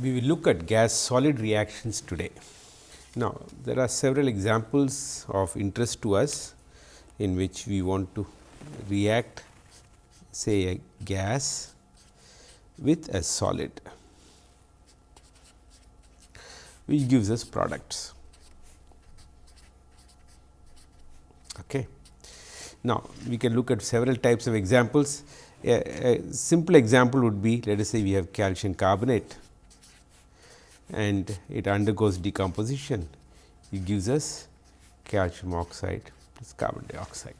we will look at gas solid reactions today. Now, there are several examples of interest to us in which we want to react say a gas with a solid which gives us products. Okay. Now, we can look at several types of examples. A, a simple example would be let us say we have calcium carbonate and it undergoes decomposition, it gives us calcium oxide plus carbon dioxide.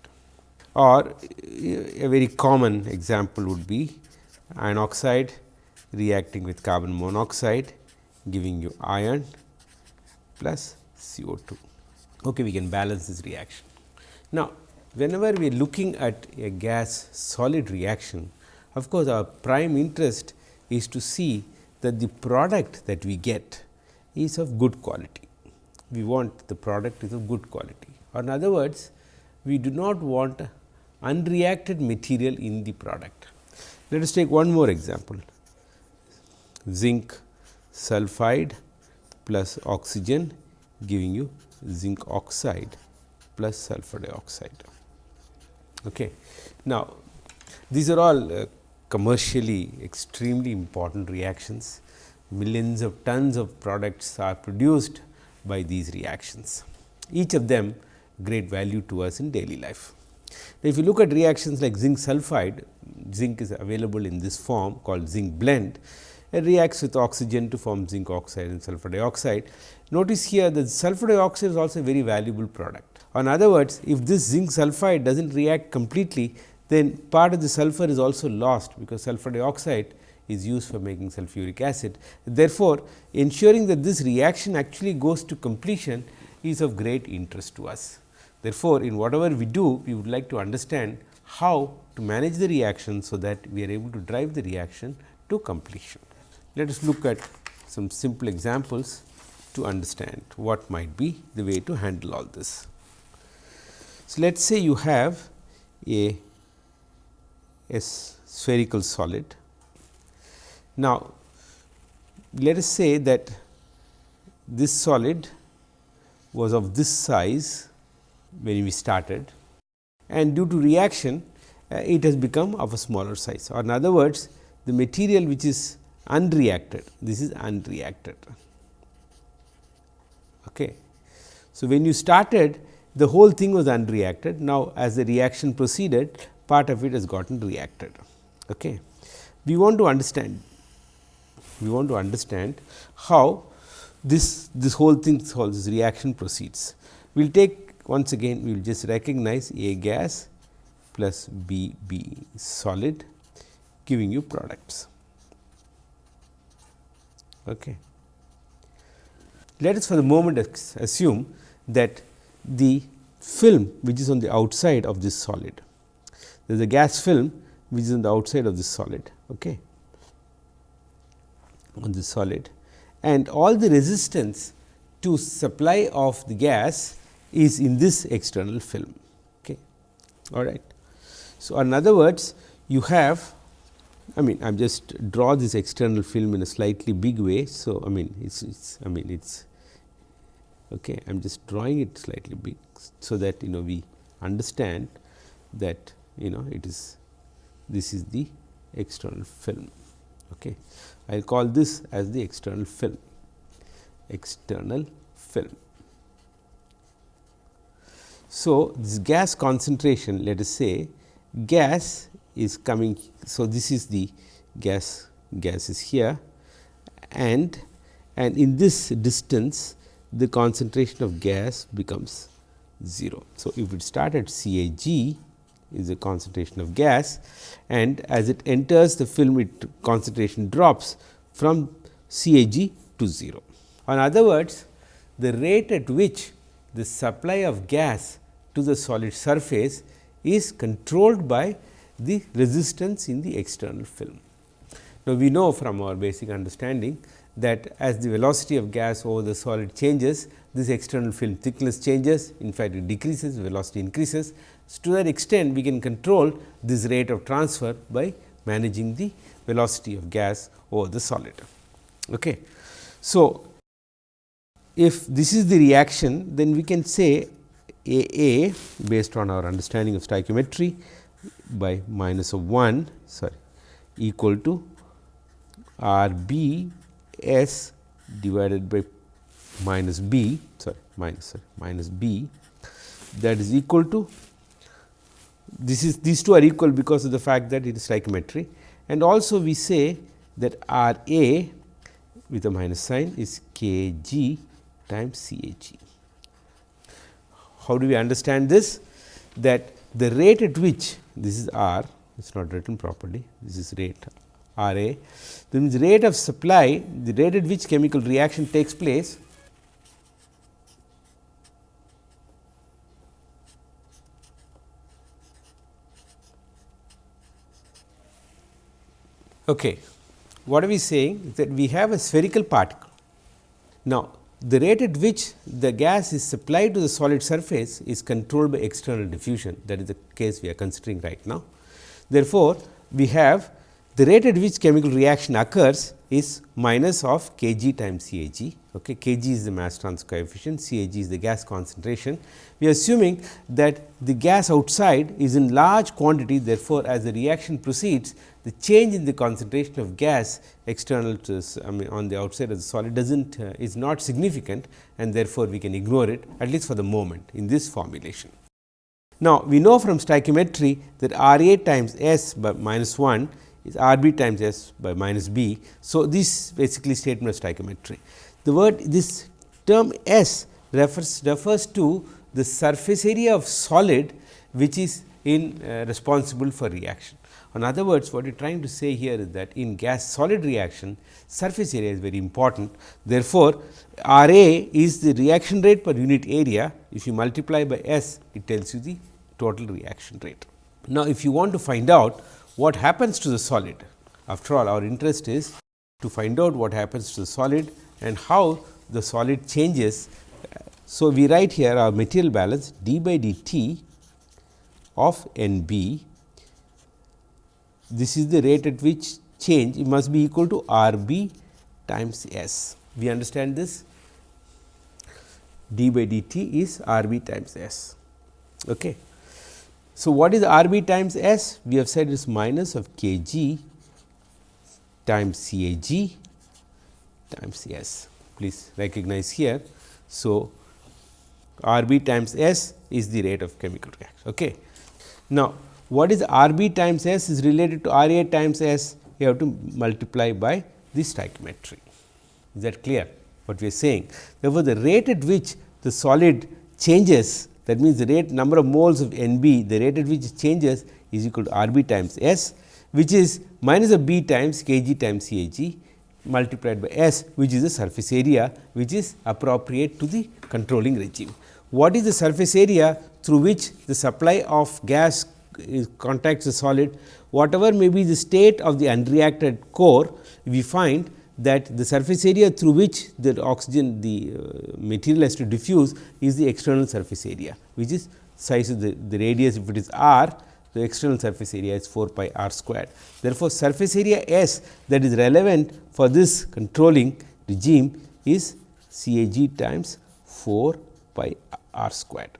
Or a very common example would be iron oxide reacting with carbon monoxide giving you iron plus CO2. Okay, we can balance this reaction. Now, whenever we are looking at a gas solid reaction, of course, our prime interest is to see that the product that we get is of good quality. We want the product is of good quality or in other words, we do not want unreacted material in the product. Let us take one more example zinc sulphide plus oxygen giving you zinc oxide plus sulfur dioxide. Okay. Now, these are all uh, commercially extremely important reactions. Millions of tons of products are produced by these reactions. Each of them great value to us in daily life. Now, if you look at reactions like zinc sulphide, zinc is available in this form called zinc blende. It reacts with oxygen to form zinc oxide and sulfur dioxide. Notice here that sulfur dioxide is also a very valuable product. In other words, if this zinc sulphide does not react completely, then part of the sulfur is also lost, because sulfur dioxide is used for making sulfuric acid. Therefore, ensuring that this reaction actually goes to completion is of great interest to us. Therefore, in whatever we do, we would like to understand how to manage the reaction, so that we are able to drive the reaction to completion. Let us look at some simple examples to understand what might be the way to handle all this. So, let us say you have a, a spherical solid. Now, let us say that this solid was of this size when we started and due to reaction uh, it has become of a smaller size or in other words the material which is unreacted this is unreacted. Okay. So, when you started the whole thing was unreacted. Now, as the reaction proceeded part of it has gotten reacted. Okay. We want to understand we want to understand how this this whole thing whole this reaction proceeds. We will take once again we will just recognize A gas plus B B solid giving you products. Okay. Let us for the moment assume that the film which is on the outside of this solid. There is a gas film which is on the outside of this solid okay, on this solid and all the resistance to supply of the gas is in this external film. Okay. All right. So, in other words you have I mean I am just draw this external film in a slightly big way. So, I mean it is I mean it is okay. I am just drawing it slightly big. So, that you know we understand that you know it is this is the external film. Okay. I will call this as the external film external film. So, this gas concentration let us say gas is coming. So, this is the gas gas is here and and in this distance the concentration of gas becomes 0. So, if it start at C A G is the concentration of gas and as it enters the film it concentration drops from C A G to 0. In other words, the rate at which the supply of gas to the solid surface is controlled by the resistance in the external film. Now, we know from our basic understanding that as the velocity of gas over the solid changes, this external film thickness changes, in fact, it decreases, velocity increases. So, to that extent, we can control this rate of transfer by managing the velocity of gas over the solid. Okay. So, if this is the reaction then we can say A A based on our understanding of stoichiometry by minus of 1 sorry equal to R B S divided by minus B sorry minus sorry, minus B that is equal to this is these two are equal because of the fact that it is stoichiometry and also we say that R A with a minus sign is K G times C A G. How do we understand this? That the rate at which this is R, it is not written properly, this is rate R A. That means, rate of supply, the rate at which chemical reaction takes place Okay. What are we saying? That we have a spherical particle. Now, the rate at which the gas is supplied to the solid surface is controlled by external diffusion that is the case we are considering right now. Therefore, we have the rate at which chemical reaction occurs is minus of k g times C A g. Okay. K g is the mass transfer coefficient, C A g is the gas concentration. We are assuming that the gas outside is in large quantity therefore, as the reaction proceeds the change in the concentration of gas external to I mean on the outside of the solid does not uh, is not significant and therefore, we can ignore it at least for the moment in this formulation. Now, we know from stoichiometry that R A times S by minus 1 is R b times S by minus b. So, this basically statement of stoichiometry. The word this term S refers refers to the surface area of solid which is in uh, responsible for reaction. In other words, what we are trying to say here is that in gas solid reaction surface area is very important. Therefore, R A is the reaction rate per unit area. If you multiply by S, it tells you the total reaction rate. Now, if you want to find out what happens to the solid, after all our interest is to find out what happens to the solid and how the solid changes. So, we write here our material balance d by dt of N b this is the rate at which change it must be equal to R b times S. We understand this d by dt is R b times S. Okay. So, what is R b times S? We have said it is minus of k g times C A g times S. Please recognize here. So, R b times S is the rate of chemical reaction. Okay. Now, what is R b times S is related to R a times S, you have to multiply by the stoichiometry. Is that clear what we are saying? Therefore, the rate at which the solid changes that means, the rate number of moles of N b the rate at which it changes is equal to R b times S which is minus of b times k g times C A g multiplied by S which is the surface area which is appropriate to the controlling regime. What is the surface area through which the supply of gas contacts the solid, whatever may be the state of the unreacted core, we find that the surface area through which the oxygen the uh, material has to diffuse is the external surface area, which is size of the, the radius. If it is r, the external surface area is 4 pi r squared. Therefore, surface area S that is relevant for this controlling regime is C A g times 4 pi r squared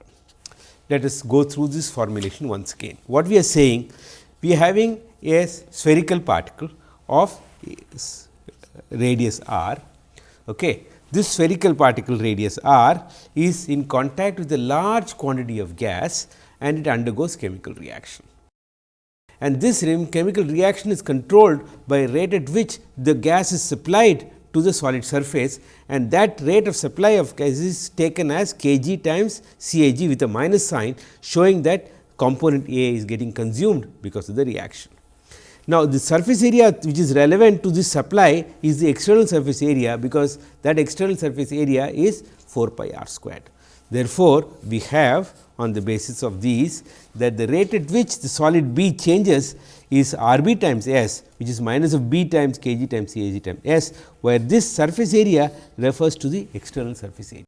let us go through this formulation once again. What we are saying? We are having a spherical particle of radius r. Okay. This spherical particle radius r is in contact with a large quantity of gas and it undergoes chemical reaction. And this chemical reaction is controlled by rate at which the gas is supplied to the solid surface and that rate of supply of gas is taken as k g times C A g with a minus sign showing that component A is getting consumed because of the reaction. Now, the surface area which is relevant to this supply is the external surface area because that external surface area is 4 pi r squared. Therefore, we have on the basis of these that the rate at which the solid B changes is R b times S which is minus of B times k g times C A g times S, where this surface area refers to the external surface area.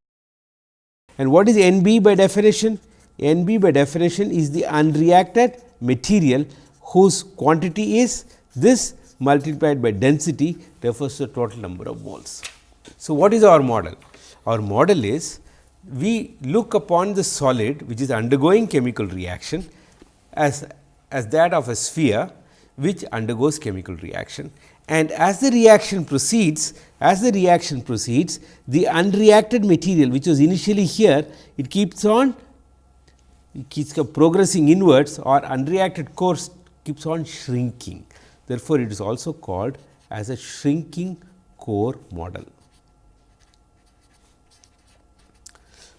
And what is N b by definition? N b by definition is the unreacted material whose quantity is this multiplied by density refers to the total number of moles. So, what is our model? Our model is we look upon the solid which is undergoing chemical reaction as, as that of a sphere which undergoes chemical reaction and as the reaction proceeds as the reaction proceeds the unreacted material which was initially here it keeps on it keeps progressing inwards or unreacted core keeps on shrinking. Therefore, it is also called as a shrinking core model.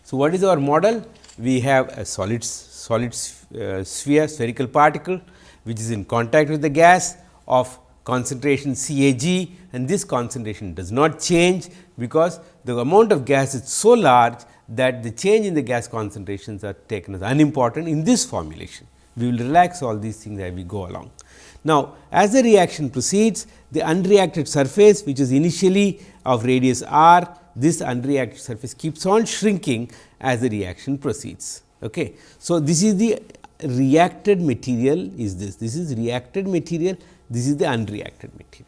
So, what is our model? We have a solid solid uh, Uh, sphere spherical particle which is in contact with the gas of concentration CAG and this concentration does not change because the amount of gas is so large that the change in the gas concentrations are taken as unimportant in this formulation. We will relax all these things as we go along. Now, as the reaction proceeds the unreacted surface which is initially of radius r this unreacted surface keeps on shrinking as the reaction proceeds. Okay. So, this is the reacted material is this, this is reacted material, this is the unreacted material.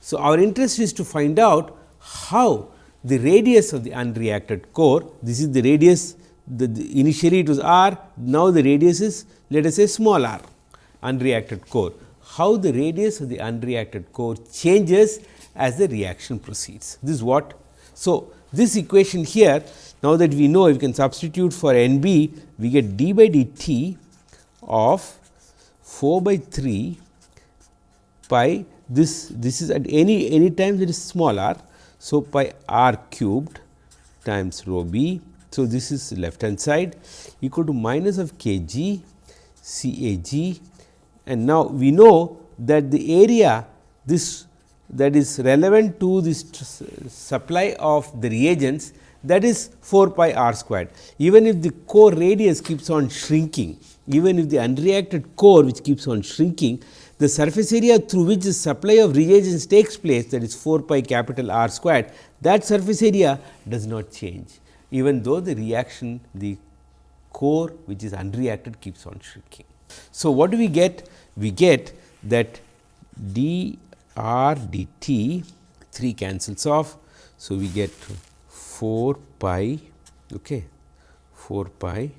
So, our interest is to find out how the radius of the unreacted core, this is the radius the, the initially it was r, now the radius is let us say small r unreacted core. How the radius of the unreacted core changes as the reaction proceeds. This is what so, this equation here now that we know we can substitute for N b we get d by dt of 4 by 3 pi this this is at any any time that is small r. So, pi r cubed times rho b. So, this is left hand side equal to minus of k g c a g and now we know that the area this that is relevant to this supply of the reagents that is 4 pi r squared. Even if the core radius keeps on shrinking, even if the unreacted core which keeps on shrinking, the surface area through which the supply of reagents takes place that is 4 pi capital R squared, that surface area does not change even though the reaction the core which is unreacted keeps on shrinking. So, what do we get? We get that d r dt 3 cancels off. So, we get 4 pi okay, 4 pi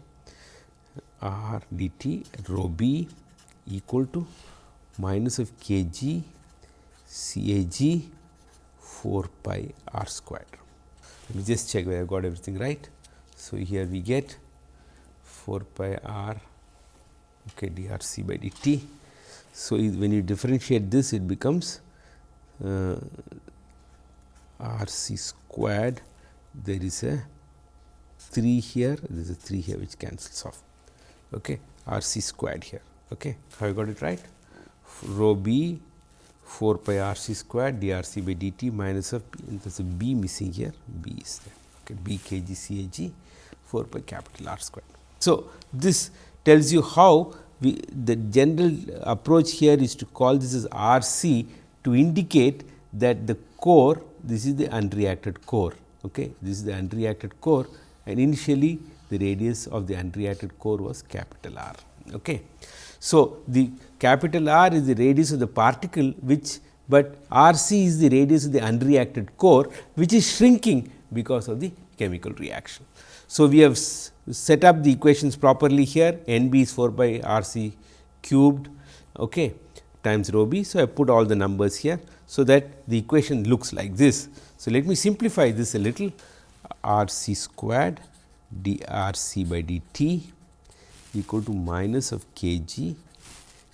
r dt rho b equal to minus of k g c a g 4 pi r square. Let me just check whether I got everything right. So, here we get 4 pi r okay, d r c by dt so, when you differentiate this it becomes uh, R c squared there is a 3 here there is a 3 here which cancels off okay R c squared here okay have you got it right rho b 4 pi R c squared d R c by d t minus of there is a b missing here b is there okay b k g c a g 4 pi capital R squared. So, this tells you how we the general approach here is to call this as R c to indicate that the core this is the unreacted core. Okay. This is the unreacted core and initially the radius of the unreacted core was capital R. Okay. So, the capital R is the radius of the particle which, but R c is the radius of the unreacted core which is shrinking because of the chemical reaction. So, we have set up the equations properly here n b is 4 by r c cubed okay, times rho b. So, I put all the numbers here. So, that the equation looks like this. So, let me simplify this a little r c squared d r c by d t equal to minus of k g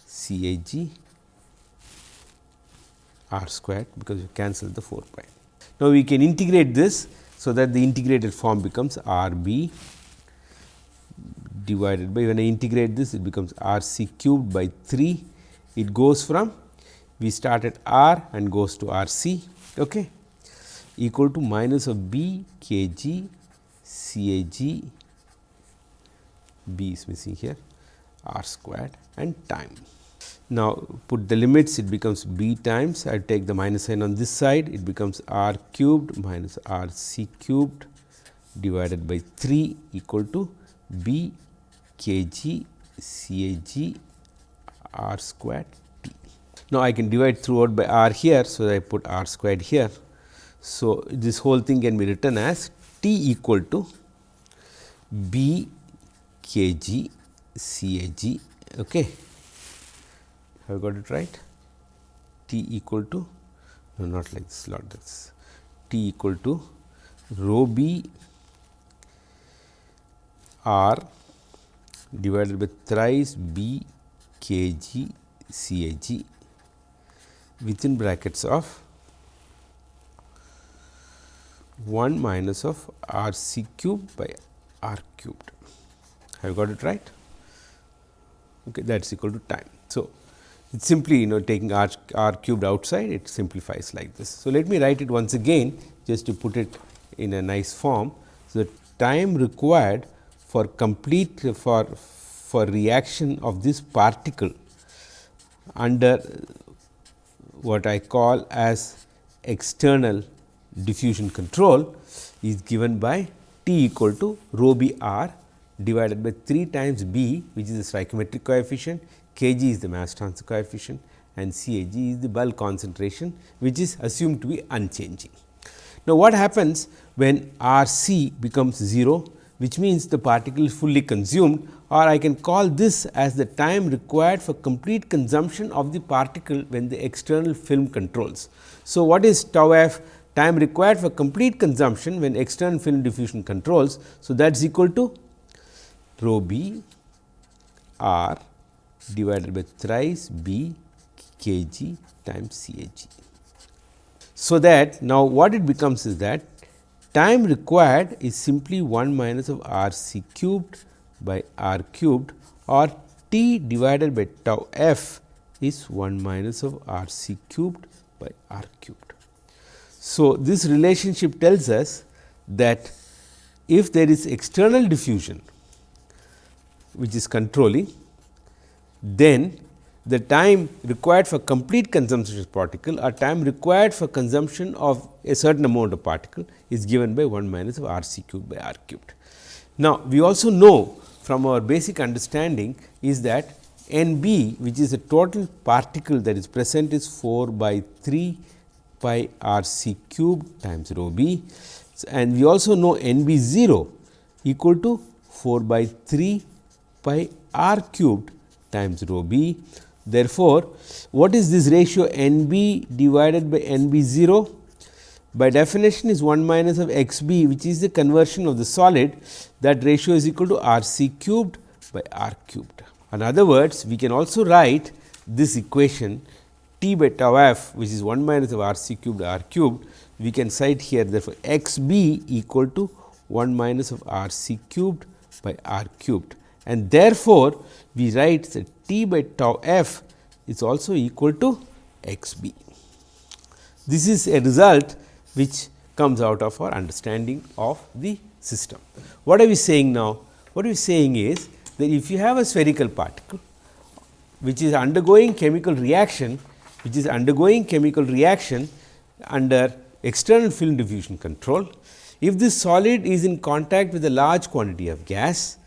c a g r squared because you cancel the 4 pi. Now, we can integrate this so, that the integrated form becomes R b divided by when I integrate this it becomes R c cubed by 3 it goes from we start at R and goes to R c okay, equal to minus of b k g c a g b is missing here r squared and time. Now, put the limits it becomes b times I take the minus sign on this side it becomes r cubed minus r c cubed divided by 3 equal to b k g c a g r squared t. Now, I can divide throughout by r here. So, I put r squared here. So, this whole thing can be written as t equal to b k g c a g. Okay. Have I got it right? t equal to no not like this not this t equal to rho b r divided by thrice b k g c a g within brackets of 1 minus of r c cube by r cubed. Have you got it right? Okay, that is equal to time. So, it simply you know taking r, r cubed outside it simplifies like this. So, let me write it once again just to put it in a nice form. So, the time required for complete for for reaction of this particle under what I call as external diffusion control is given by T equal to rho b r divided by 3 times b which is the stoichiometric coefficient Kg is the mass transfer coefficient and Cag is the bulk concentration which is assumed to be unchanging. Now, what happens when R c becomes 0 which means the particle is fully consumed or I can call this as the time required for complete consumption of the particle when the external film controls. So, what is tau f time required for complete consumption when external film diffusion controls. So, that is equal to rho b r divided by thrice B k g times C a g. So, that now what it becomes is that time required is simply 1 minus of R c cubed by R cubed or t divided by tau f is 1 minus of R c cubed by R cubed. So, this relationship tells us that if there is external diffusion which is controlling then the time required for complete consumption of particle or time required for consumption of a certain amount of particle is given by 1 minus of r c cube by r cubed. Now, we also know from our basic understanding is that n b which is the total particle that is present is 4 by 3 pi r c cube times rho b and we also know n b 0 equal to 4 by 3 pi r cubed times rho b. Therefore, what is this ratio n b divided by n b 0? By definition is 1 minus of x b which is the conversion of the solid that ratio is equal to r c cubed by r cubed. In other words, we can also write this equation t by tau f which is 1 minus of r c cubed r cubed we can cite here therefore, x b equal to 1 minus of r c cubed by r cubed and therefore, we write that t by tau f is also equal to x b. This is a result which comes out of our understanding of the system. What are we saying now? What we are saying is that if you have a spherical particle which is undergoing chemical reaction, which is undergoing chemical reaction under external film diffusion control. If this solid is in contact with a large quantity of gas,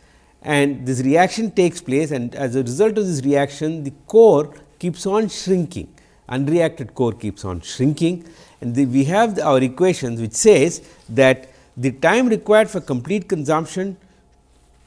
and this reaction takes place and as a result of this reaction the core keeps on shrinking unreacted core keeps on shrinking and the, we have the, our equations which says that the time required for complete consumption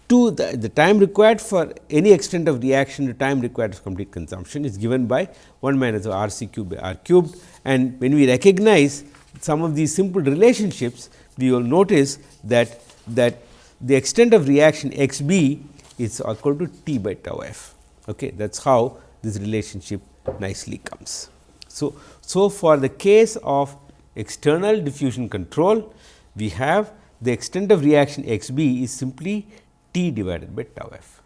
to the, the time required for any extent of reaction to time required for complete consumption is given by 1 minus R c cube by R cubed and when we recognize some of these simple relationships we will notice that that the extent of reaction x b is equal to t by tau f. Okay. That is how this relationship nicely comes. So, so for the case of external diffusion control, we have the extent of reaction x b is simply t divided by tau f.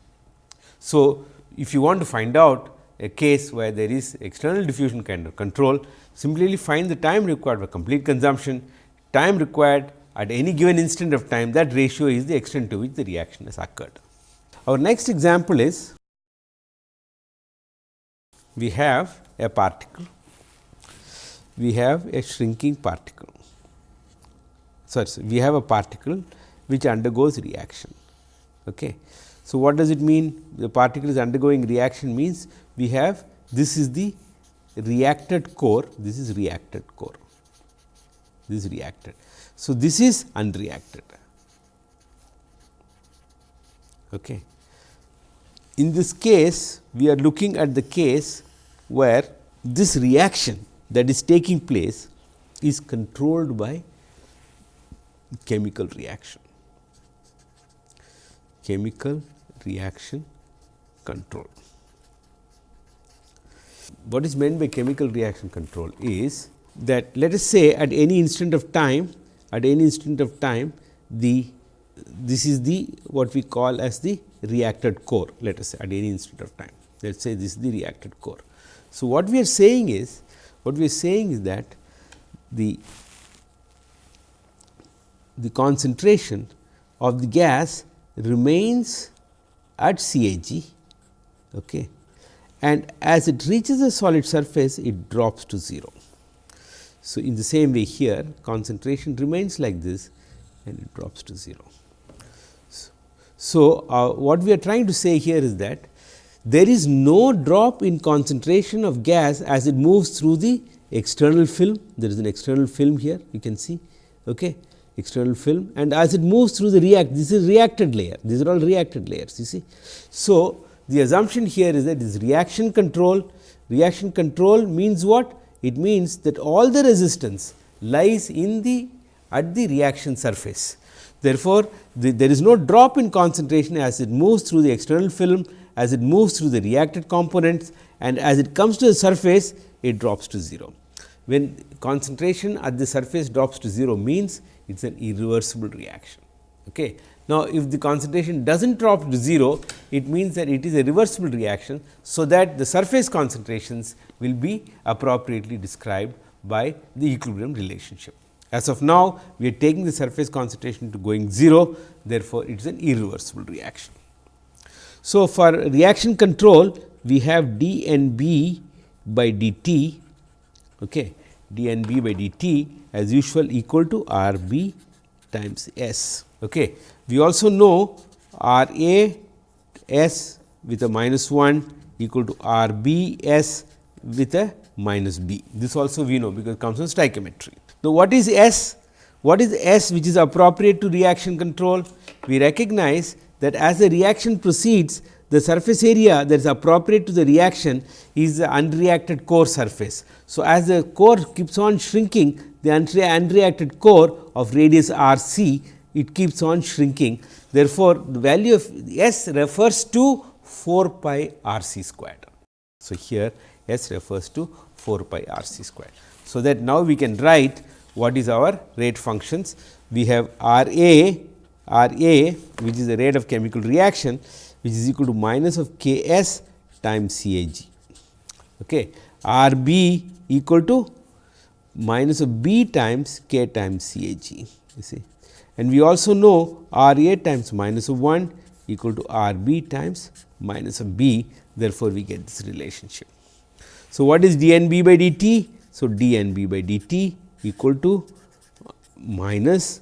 So, if you want to find out a case where there is external diffusion kind of control, simply find the time required for complete consumption, time required at any given instant of time that ratio is the extent to which the reaction has occurred. Our next example is we have a particle, we have a shrinking particle. Sorry, we have a particle which undergoes reaction. Okay. So, what does it mean? The particle is undergoing reaction means we have this is the reacted core, this is reacted core, this is reacted. So, this is unreacted. Okay. In this case, we are looking at the case where this reaction that is taking place is controlled by chemical reaction, chemical reaction control. What is meant by chemical reaction control is that let us say at any instant of time, at any instant of time the this is the what we call as the reacted core let us say at any instant of time let us say this is the reacted core. So, what we are saying is what we are saying is that the the concentration of the gas remains at CAG okay, and as it reaches the solid surface it drops to 0. So, in the same way here concentration remains like this and it drops to 0. So, uh, what we are trying to say here is that there is no drop in concentration of gas as it moves through the external film. There is an external film here you can see okay, external film and as it moves through the react this is reacted layer these are all reacted layers you see. So, the assumption here is that this reaction control reaction control means what? It means that all the resistance lies in the at the reaction surface Therefore, the, there is no drop in concentration as it moves through the external film, as it moves through the reacted components and as it comes to the surface, it drops to 0. When concentration at the surface drops to 0 means it is an irreversible reaction. Okay. Now, if the concentration does not drop to 0, it means that it is a reversible reaction. So, that the surface concentrations will be appropriately described by the equilibrium relationship. As of now, we are taking the surface concentration to going 0, therefore, it is an irreversible reaction. So, for reaction control, we have d n b by d t, okay, d n b by d t as usual equal to R b times S. Okay. We also know R a S with a minus 1 equal to R b S with a minus b. This also we know because it comes from stoichiometry. Now, what is S? What is S which is appropriate to reaction control? We recognize that as the reaction proceeds, the surface area that is appropriate to the reaction is the unreacted core surface. So, as the core keeps on shrinking, the unreacted core of radius r c, it keeps on shrinking. Therefore, the value of S refers to 4 pi r c squared. So, here S refers to 4 pi r c squared. So, that now we can write what is our rate functions. We have R A, R A which is the rate of chemical reaction which is equal to minus of K S times C A G. Okay. R B equal to minus of B times K times C A G you see and we also know R A times minus of 1 equal to R B times minus of B therefore, we get this relationship. So, what is d n b by d t? So, d n b by d t equal to minus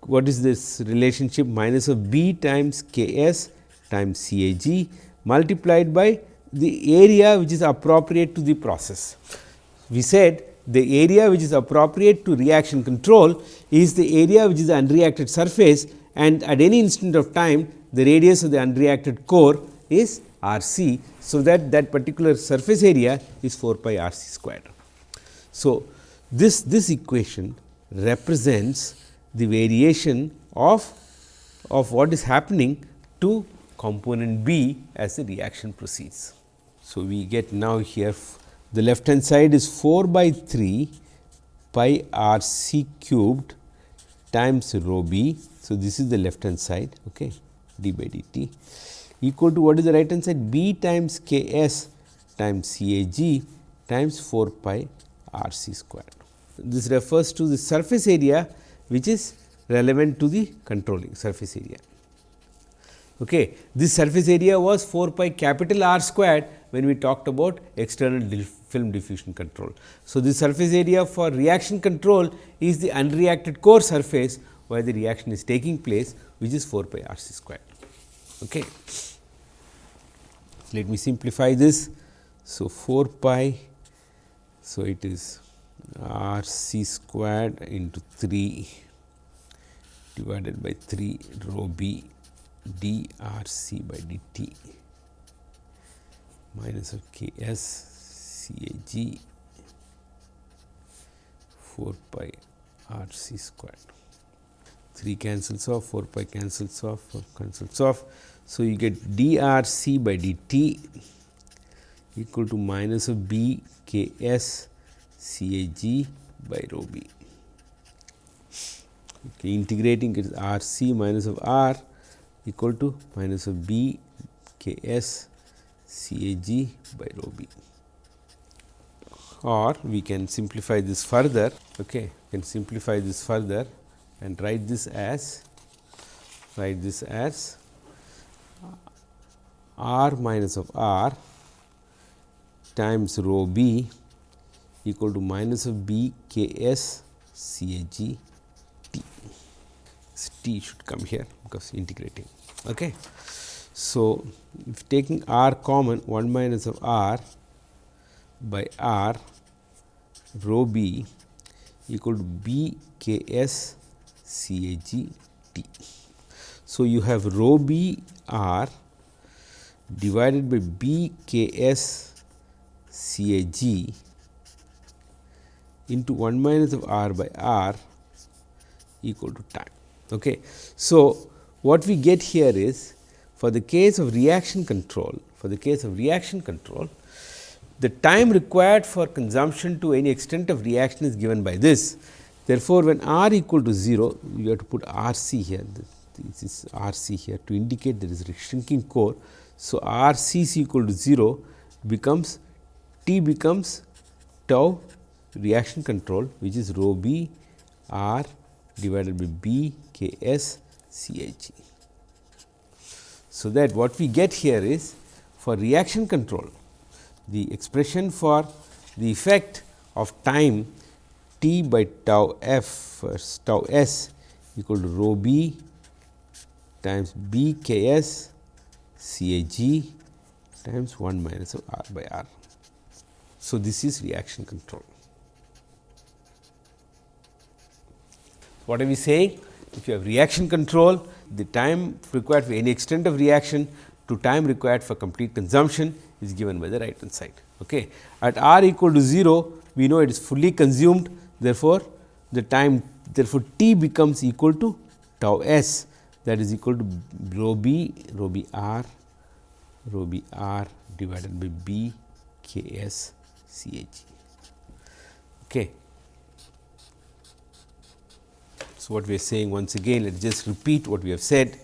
what is this relationship minus of b times k s times C A G multiplied by the area which is appropriate to the process. We said the area which is appropriate to reaction control is the area which is the unreacted surface and at any instant of time the radius of the unreacted core is R c. So, that that particular surface area is 4 pi R c squared. So, this, this equation represents the variation of, of what is happening to component B as the reaction proceeds. So, we get now here the left hand side is 4 by 3 pi r c cubed times rho b. So, this is the left hand side okay, d by dt equal to what is the right hand side b times k s times c a g times 4 pi r c squared. This refers to the surface area which is relevant to the controlling surface area. Okay. This surface area was 4 pi capital R squared when we talked about external film diffusion control. So, the surface area for reaction control is the unreacted core surface where the reaction is taking place which is 4 pi R c squared. Okay. Let me simplify this. So, 4 pi. So, it is r c squared into 3 divided by 3 rho b d r c by d t minus of k s c a g 4 pi r c squared. 3 cancels off, 4 pi cancels off, 4 cancels off. So, you get d r c by d t equal to minus of b k s c a g by rho b. Okay, integrating it is r c minus of r equal to minus of b k s c a g by rho b. Or we can simplify this further okay? Can simplify this further and write this as write this as r minus of r times rho b equal to minus of b k s c a g t should come here because integrating. Okay. So, if taking r common 1 minus of r by r rho b equal to b k s c a g t. So, you have rho b r divided by b k s c a g into 1 minus of r by r equal to time. Okay. So, what we get here is for the case of reaction control, for the case of reaction control, the time required for consumption to any extent of reaction is given by this. Therefore, when r equal to 0, you have to put R c here, this is R c here to indicate there is a shrinking core. So, R c is equal to 0 becomes T becomes tau reaction control which is rho b r divided by b k s c h. So, that what we get here is for reaction control the expression for the effect of time t by tau f tau s equal to rho b times b k s c a g times 1 minus of r by r. So, this is reaction control. What are we saying? If you have reaction control, the time required for any extent of reaction to time required for complete consumption is given by the right hand side. Okay. At r equal to 0, we know it is fully consumed. Therefore, the time therefore, t becomes equal to tau s that is equal to rho b rho b r rho b r divided by b k s c h. Okay. What we are saying once again let us just repeat what we have said.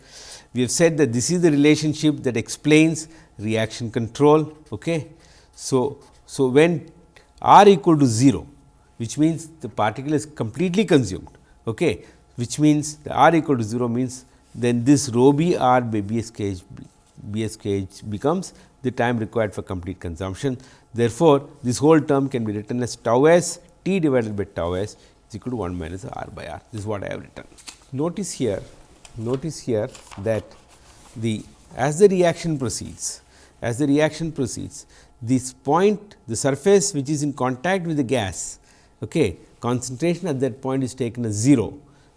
We have said that this is the relationship that explains reaction control. Okay. So, so when r equal to 0 which means the particle is completely consumed okay, which means the r equal to 0 means then this rho b r by b s k h b s k h becomes the time required for complete consumption. Therefore, this whole term can be written as tau s t divided by tau s is equal to 1 minus r by r. This is what I have written. Notice here, notice here that the as the reaction proceeds, as the reaction proceeds, this point the surface which is in contact with the gas, okay, concentration at that point is taken as 0.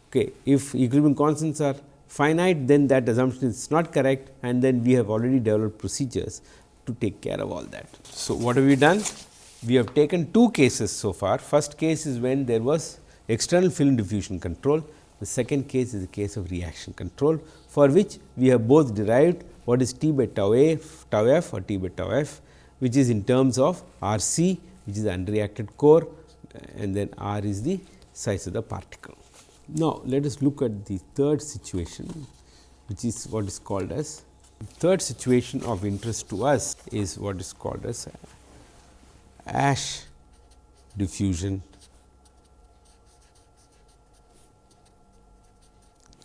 Okay. If equilibrium constants are finite, then that assumption is not correct and then we have already developed procedures to take care of all that. So, what have we done? We have taken two cases so far. First case is when there was external film diffusion control. The second case is the case of reaction control, for which we have both derived what is T by tau A tau f or T by tau f which is in terms of R c which is the unreacted core and then R is the size of the particle. Now, let us look at the third situation which is what is called as third situation of interest to us is what is called as Ash diffusion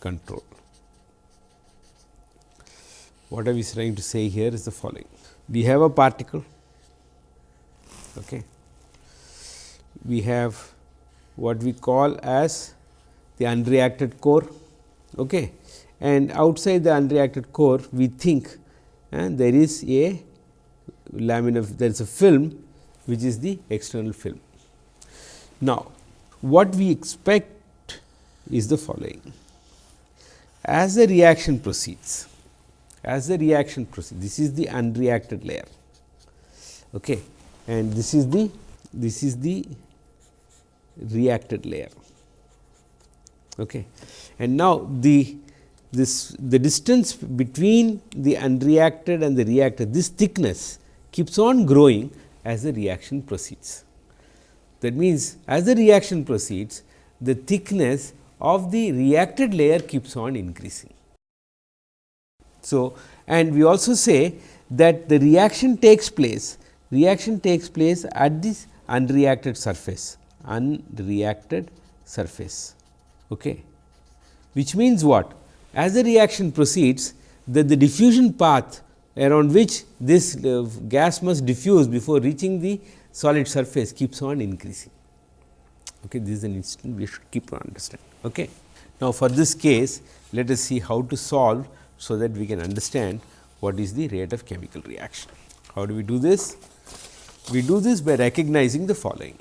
control. What are we trying to say here is the following. We have a particle, okay. we have what we call as the unreacted core okay. and outside the unreacted core we think and there is a lamina there is a film which is the external film. Now, what we expect is the following. As the reaction proceeds, as the reaction proceeds, this is the unreacted layer okay. and this is the this is the reacted layer. Okay. And now, the this the distance between the unreacted and the reacted this thickness keeps on growing as the reaction proceeds. That means, as the reaction proceeds the thickness of the reacted layer keeps on increasing. So, and we also say that the reaction takes place reaction takes place at this unreacted surface unreacted surface okay which means what as the reaction proceeds that the diffusion path around which this uh, gas must diffuse before reaching the solid surface keeps on increasing. Okay, this is an instant we should keep on understanding. Okay. Now, for this case let us see how to solve, so that we can understand what is the rate of chemical reaction. How do we do this? We do this by recognizing the following.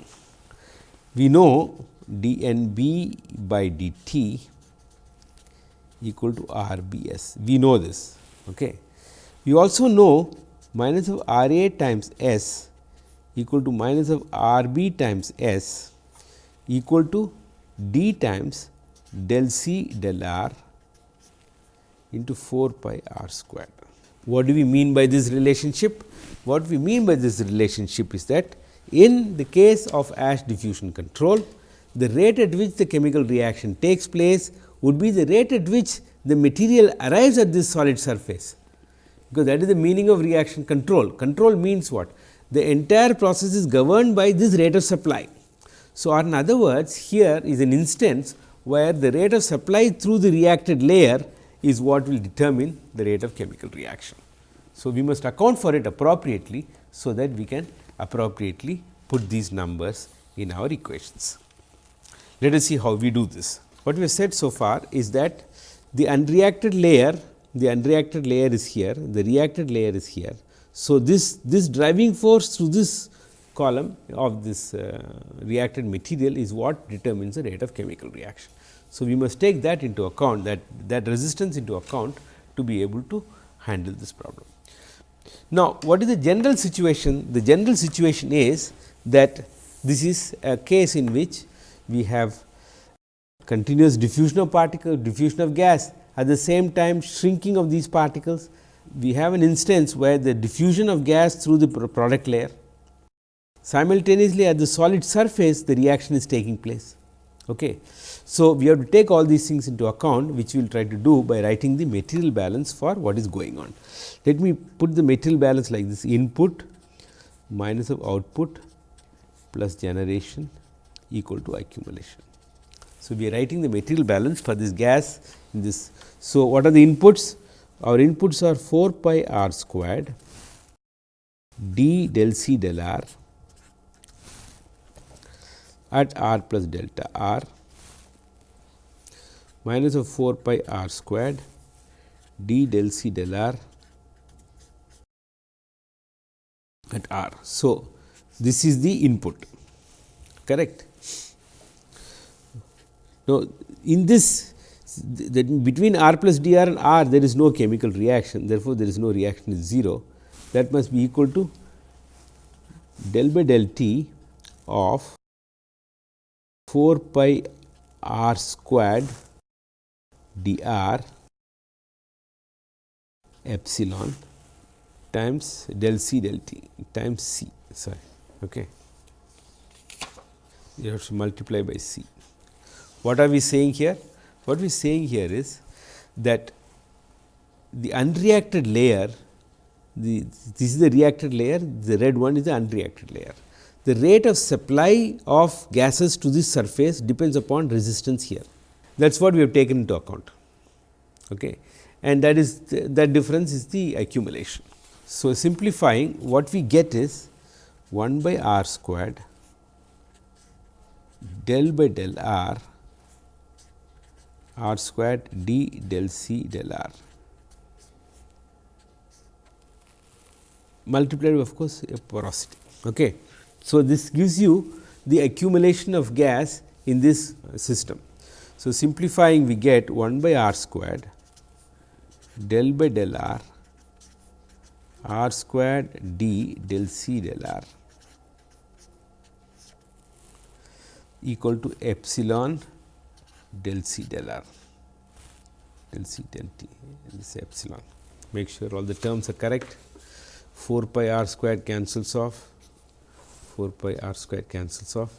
We know d n b by d t equal to R B S. We know this. Okay. We also know minus of R A times S equal to minus of R B times S equal to d times del C del R into 4 pi r square. What do we mean by this relationship? What we mean by this relationship is that in the case of ash diffusion control, the rate at which the chemical reaction takes place would be the rate at which the material arrives at this solid surface, because that is the meaning of reaction control. Control means what? The entire process is governed by this rate of supply. So, in other words here is an instance where the rate of supply through the reacted layer is what will determine the rate of chemical reaction. So, we must account for it appropriately, so that we can appropriately put these numbers in our equations. Let us see how we do this. What we have said so far is that the unreacted layer, the unreacted layer is here, the reacted layer is here. So, this, this driving force through this column of this uh, reacted material is what determines the rate of chemical reaction. So, we must take that into account that that resistance into account to be able to handle this problem. Now, what is the general situation? The general situation is that this is a case in which we have continuous diffusion of particle diffusion of gas at the same time shrinking of these particles. We have an instance where the diffusion of gas through the product layer simultaneously at the solid surface the reaction is taking place. Okay. So, we have to take all these things into account which we will try to do by writing the material balance for what is going on. Let me put the material balance like this input minus of output plus generation equal to accumulation. So, we are writing the material balance for this gas this. So, what are the inputs? Our inputs are 4 pi r squared d del c del r at r plus delta r minus of 4 pi r squared d del c del r at r. So, this is the input correct. Now, in this between r plus d r and r there is no chemical reaction. Therefore, there is no reaction is 0 that must be equal to del by del t of 4 pi r squared dr epsilon times del c del t times c. Sorry. Okay. You have to multiply by c. What are we saying here what we are saying here is that the unreacted layer the this is the reacted layer the red one is the unreacted layer the rate of supply of gases to this surface depends upon resistance here that is what we have taken into account. Okay. And that is the, that difference is the accumulation. So, simplifying what we get is 1 by r squared del by del r r squared d del c del r. multiplied of course, a porosity. Okay. So, this gives you the accumulation of gas in this system. So, simplifying we get 1 by r squared del by del r r squared d del c del r equal to epsilon del c del r del c del t this epsilon. Make sure all the terms are correct 4 pi r squared cancels off 4 pi r squared cancels off.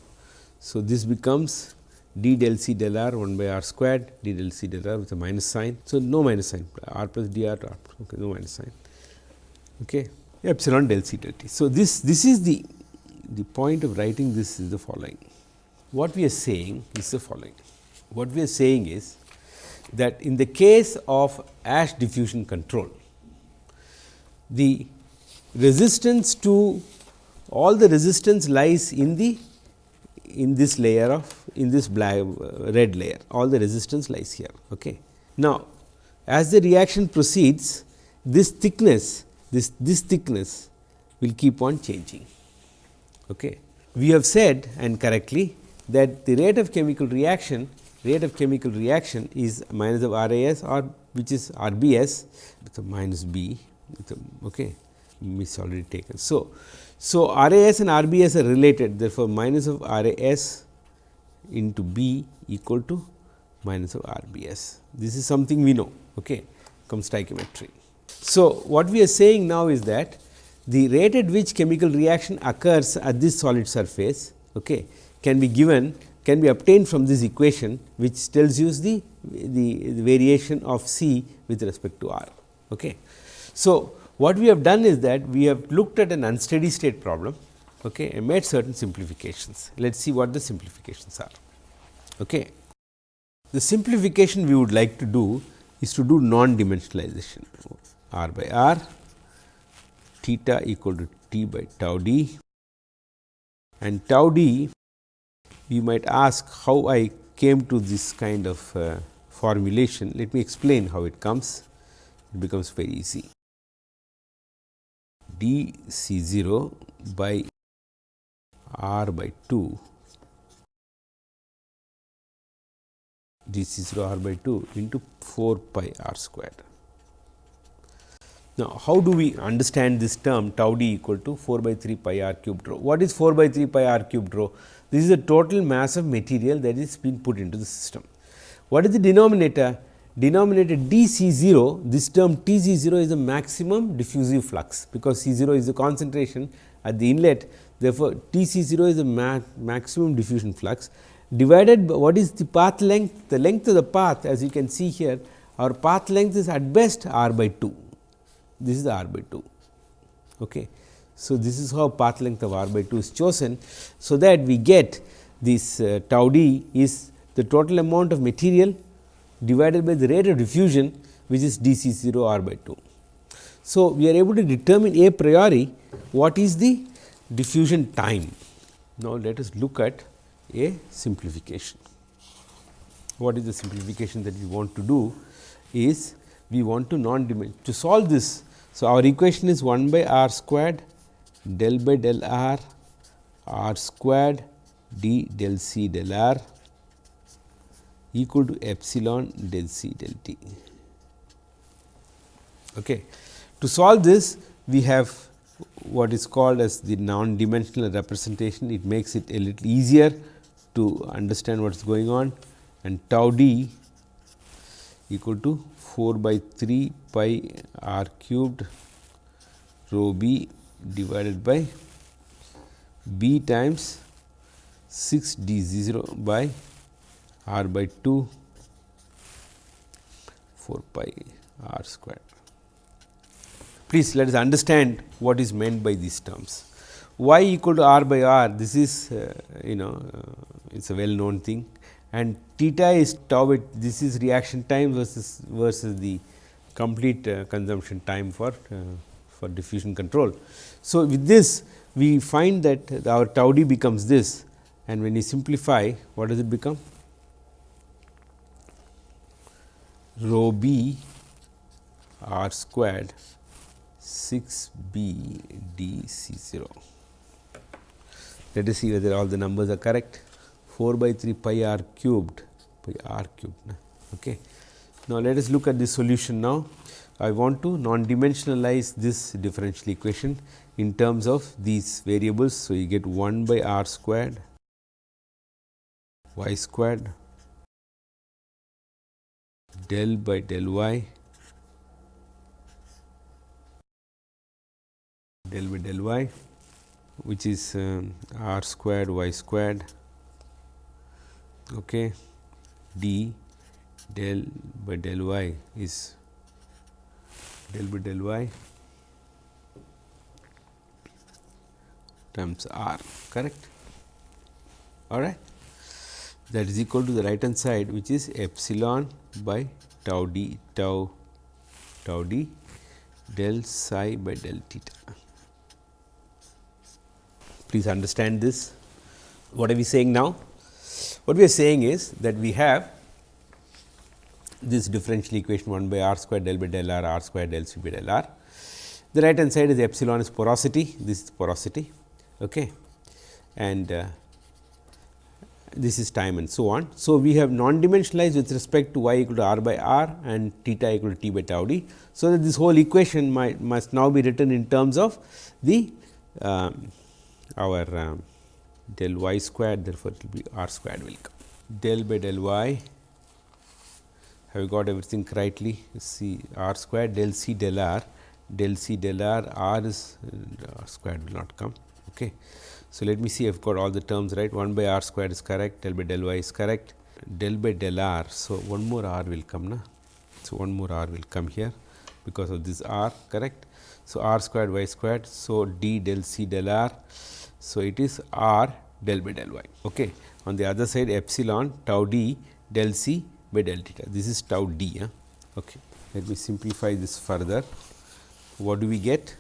So, this becomes d del c del r 1 by r squared d del c del r with a minus sign. So, no minus sign r plus d r okay, no minus sign okay, epsilon del c del t. So, this this is the the point of writing this is the following. What we are saying is the following. What we are saying is that in the case of ash diffusion control, the resistance to all the resistance lies in the in this layer of in this black uh, red layer all the resistance lies here. Okay. Now, as the reaction proceeds this thickness this this thickness will keep on changing. Okay. We have said and correctly that the rate of chemical reaction rate of chemical reaction is minus of R A S or which is R B S with a minus B with a, okay is already taken. So, so R A S and R B S are related therefore, minus of R A S into B equal to minus of R B S. This is something we know okay, comes stoichiometry. So, what we are saying now is that the rate at which chemical reaction occurs at this solid surface okay, can be given can be obtained from this equation which tells you the, the, the variation of C with respect to R. Okay. So, what we have done is that we have looked at an unsteady state problem okay, and made certain simplifications. Let us see what the simplifications are. Okay. The simplification we would like to do is to do non dimensionalization r by r theta equal to t by tau d and tau d you might ask how I came to this kind of uh, formulation. Let me explain how it comes, it becomes very easy. d C 0 by r by 2 d C 0 r by 2 into 4 pi r square. Now, how do we understand this term tau d equal to 4 by 3 pi r cubed rho? What is 4 by 3 pi r cubed rho? This is the total mass of material that is being put into the system. What is the denominator? Denominator d C 0, this term T C 0 is the maximum diffusive flux, because C 0 is the concentration at the inlet. Therefore, T C 0 is the ma maximum diffusion flux divided by what is the path length? The length of the path as you can see here, our path length is at best r by 2. This is the r by 2. Okay. So, this is how path length of r by 2 is chosen. So, that we get this uh, tau d is the total amount of material divided by the rate of diffusion which is d c 0 r by 2. So, we are able to determine a priori what is the diffusion time. Now, let us look at a simplification. What is the simplification that we want to do is we want to non to solve this. So, our equation is 1 by r squared del by del r r squared d del c del r equal to epsilon del c del t. Okay. To solve this we have what is called as the non dimensional representation it makes it a little easier to understand what is going on and tau d equal to 4 by 3 pi r cubed rho b divided by b times 6 d 0 by r by 2 4 pi r square. Please let us understand what is meant by these terms. y equal to r by r this is uh, you know uh, it is a well known thing and theta is tau this is reaction time versus versus the complete uh, consumption time for uh, for diffusion control. So, with this we find that our tau d becomes this and when you simplify what does it become? Rho b r squared 6 b d c 0. Let us see whether all the numbers are correct 4 by 3 pi r cubed by r cubed. Okay. Now, let us look at the solution now. I want to non dimensionalize this differential equation in terms of these variables. So, you get 1 by r squared y squared del by del y del by del y which is um, r squared y squared okay d del by del y is del by del y. Times r correct? All right that is equal to the right hand side which is epsilon by tau d tau tau d del psi by del theta. Please understand this. What are we saying now? What we are saying is that we have this differential equation 1 by r square del by del r r square del c by del r. The right hand side is epsilon is porosity, this is porosity okay. and uh, this is time and so on. So, we have non dimensionalized with respect to y equal to r by r and theta equal to t by tau d. So, that this whole equation might, must now be written in terms of the um, our um, del y squared therefore, it will be r squared will come del by del y have you got everything rightly c r squared del c del r del c del r r is uh, r squared will not come. Okay. So, let me see I have got all the terms right 1 by r squared is correct del by del y is correct del by del r. So, one more r will come na. So, one more r will come here because of this r correct. So, r squared y squared. So, d del c del r. So, it is r del by del y. Okay. On the other side epsilon tau d del c by del theta. This is tau d. Huh? Okay. Let me simplify this further. What do we get?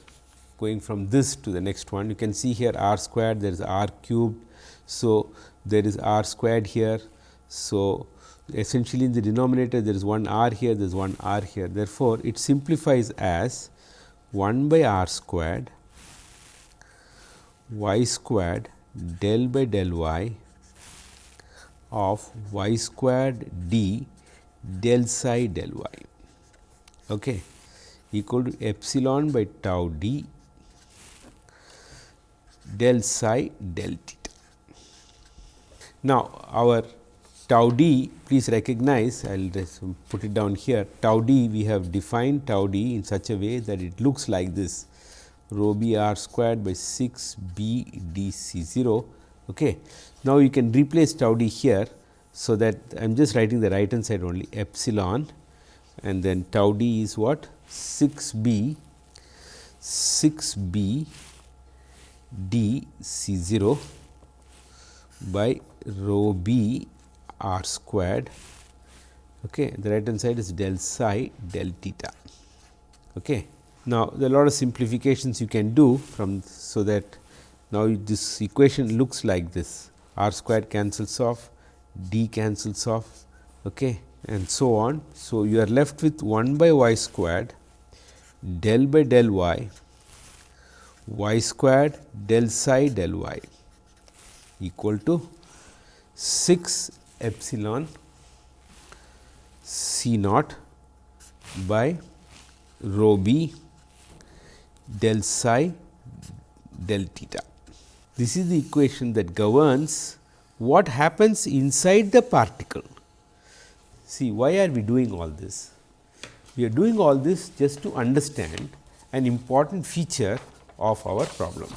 Going from this to the next one, you can see here r squared, there is r cubed. So, there is r squared here. So, essentially in the denominator there is one r here, there is one r here. Therefore, it simplifies as 1 by r squared y squared del by del y of y squared d del psi del y. Okay, equal to epsilon by tau d del psi del theta. Now, our tau d please recognize I will just put it down here. Tau d we have defined tau d in such a way that it looks like this. Rho b r squared by 6 b d c 0 Okay. Now, you can replace tau d here. So, that I am just writing the right hand side only epsilon and then tau d is what 6 b 6 b d c 0 by rho b r squared. Okay. The right hand side is del psi del theta. Okay. Now, there are a lot of simplifications you can do from so that now, this equation looks like this r squared cancels off, d cancels off okay, and so on. So, you are left with 1 by y squared del by del y y squared del psi del y equal to 6 epsilon c naught by rho b del psi del theta. This is the equation that governs what happens inside the particle. See, why are we doing all this? We are doing all this just to understand an important feature of our problem.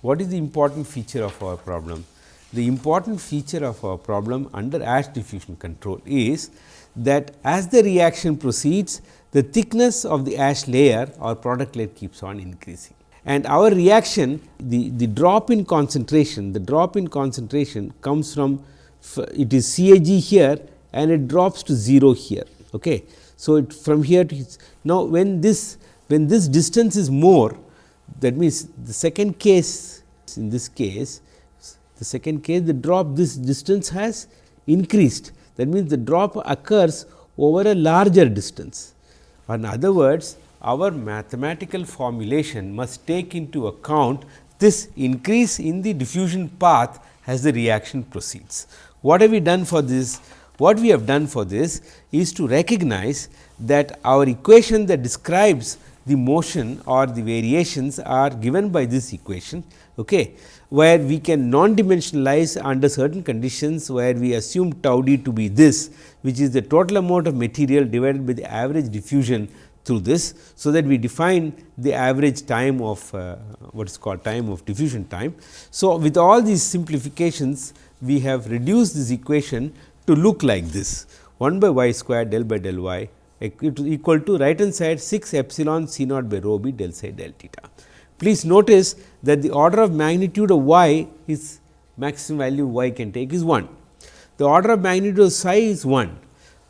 What is the important feature of our problem? The important feature of our problem under Ash diffusion control is that as the reaction proceeds, the thickness of the ash layer or product layer keeps on increasing and our reaction the, the drop in concentration the drop in concentration comes from it is CAG here and it drops to 0 here. Okay. So, it from here to now when this when this distance is more that means the second case in this case the second case the drop this distance has increased that means the drop occurs over a larger distance. In other words our mathematical formulation must take into account this increase in the diffusion path as the reaction proceeds. What have we done for this? What we have done for this is to recognize that our equation that describes the motion or the variations are given by this equation, okay, where we can non-dimensionalize under certain conditions where we assume tau d to be this, which is the total amount of material divided by the average diffusion through this. So, that we define the average time of uh, what is called time of diffusion time. So, with all these simplifications we have reduced this equation to look like this 1 by y square del by del y equal to right hand side 6 epsilon c naught by rho b del psi del theta. Please notice that the order of magnitude of y is maximum value y can take is 1. The order of magnitude of psi is 1,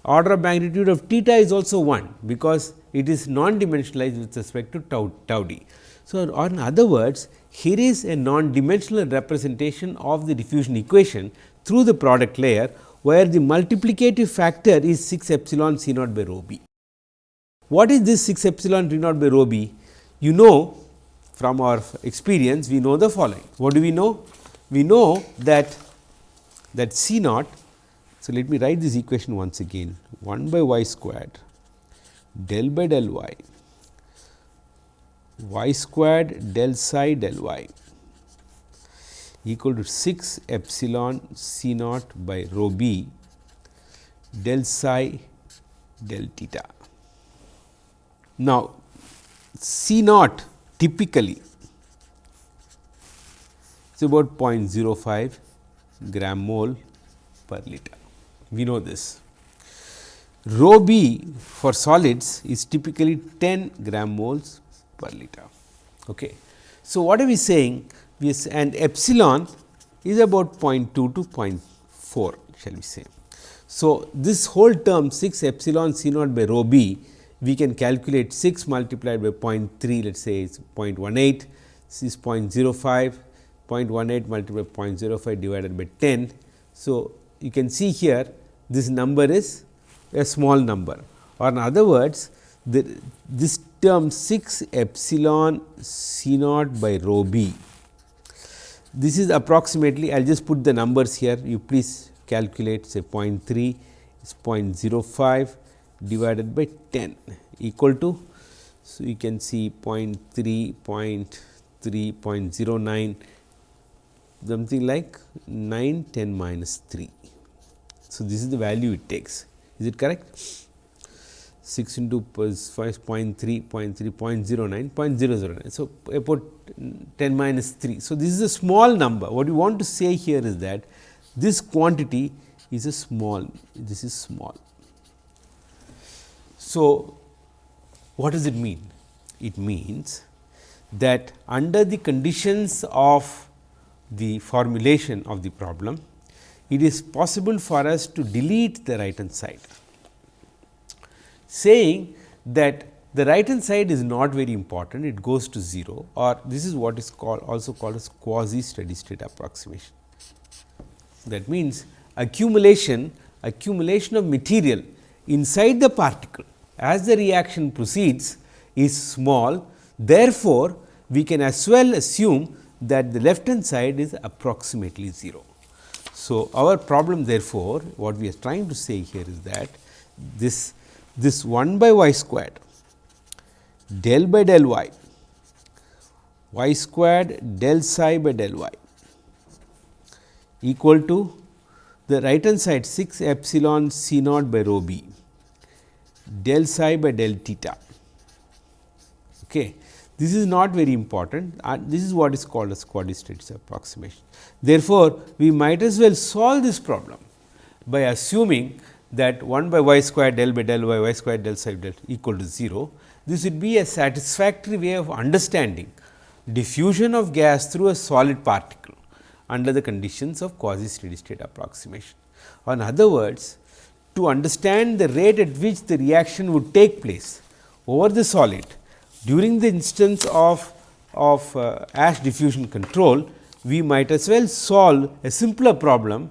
order of magnitude of theta is also 1, because it is non dimensionalized with respect to tau, tau d. So, in other words here is a non dimensional representation of the diffusion equation through the product layer where the multiplicative factor is 6 epsilon c naught by rho b. What is this 6 epsilon c naught by rho b? You know from our experience we know the following. What do we know? We know that that c naught. So, let me write this equation once again 1 by y squared del by del y y squared del psi del y equal to 6 epsilon c naught by rho b del psi del theta. Now, C naught typically is about 0.05 gram mole per liter. We know this. Rho b for solids is typically 10 gram moles per liter. Okay. So, what are we saying? We and epsilon is about 0.2 to 0.4 shall we say. So, this whole term 6 epsilon c naught by rho b we can calculate 6 multiplied by 0.3 let us say is 0.18 this is 0.05 0.18 multiplied by 0.05 divided by 10. So, you can see here this number is a small number or in other words the, this term 6 epsilon c naught by rho b. This is approximately I will just put the numbers here you please calculate say 0.3 is 0.05 divided by 10 equal to. So, you can see 0 0.3, 0 0.3, 0 0.09 something like 9 10 minus 3. So, this is the value it takes is it correct 6 into 5 0.3 0.3 0.09 0.009. So, about 10 minus 3. So, this is a small number what you want to say here is that this quantity is a small this is small so, what does it mean? It means that under the conditions of the formulation of the problem, it is possible for us to delete the right hand side, saying that the right hand side is not very important, it goes to 0 or this is what is called also called as quasi steady state approximation. That means, accumulation accumulation of material inside the particle as the reaction proceeds is small. Therefore, we can as well assume that the left hand side is approximately 0. So, our problem therefore, what we are trying to say here is that this this 1 by y squared del by del y y squared del psi by del y equal to the right hand side 6 epsilon c naught by rho b del psi by del theta. Okay. This is not very important and this is what is called as quasi steady state approximation. Therefore, we might as well solve this problem by assuming that 1 by y square del by del y y square del psi del equal to 0. This would be a satisfactory way of understanding diffusion of gas through a solid particle under the conditions of quasi steady state approximation. In other words, to understand the rate at which the reaction would take place over the solid during the instance of, of uh, ash diffusion control, we might as well solve a simpler problem.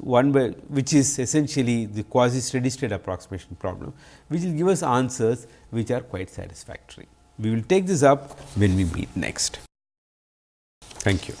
one by which is essentially the quasi steady state approximation problem, which will give us answers which are quite satisfactory. We will take this up when we meet next. Thank you.